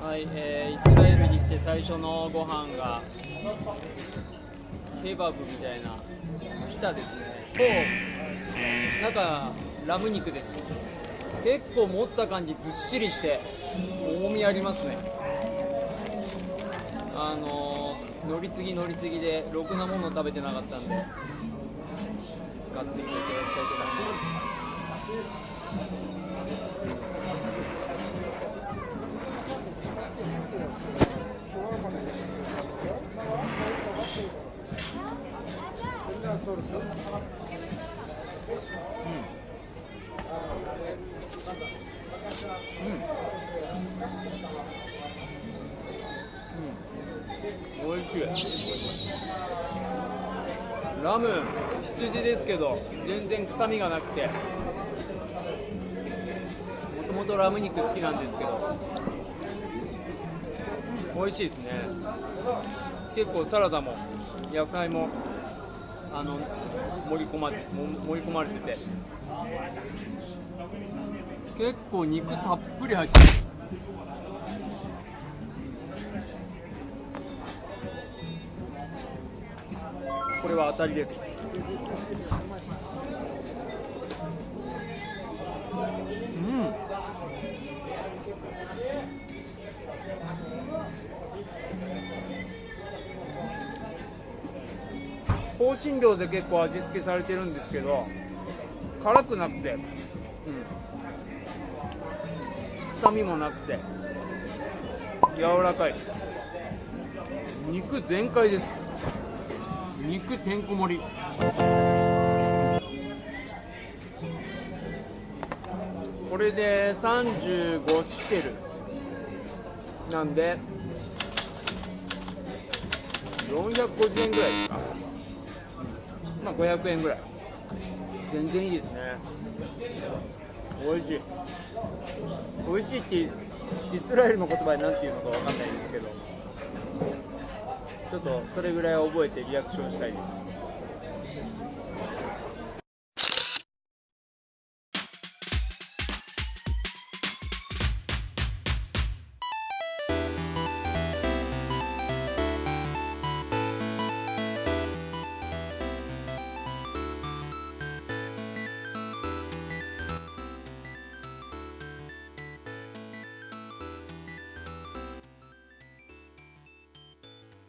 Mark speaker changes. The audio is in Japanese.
Speaker 1: はい、えーイスラエルに来て最初のご飯がケバブみたいなピタですね。と中ラム肉です。結構持った感じずっしりして重みありますね。あのー乗り継ぎ乗り継ぎでろくなもの食べてなかったんでがっつりといただきたいと思います。そうですうん、うん。おいしいラム羊ですけど全然臭みがなくてもともとラム肉好きなん。ですけど美味しいですね結構サラダも野菜もあの盛り込まれも盛り込まれてて。結構肉たっぷり入ってる。これは当たりです。香辛料で結構味付けされてるんですけど辛くなくて、うん、臭みもなくて柔らかい。肉全開です。肉てんこ盛り。これで35シケル。なんで450円ぐらいですか。まあ500円ぐらい。全然いいですね。美味しい。美味しいってイスラエルの言葉で何て言うのか分かんないんですけど。ちょっとそれぐらい覚えてリアクションしたいです。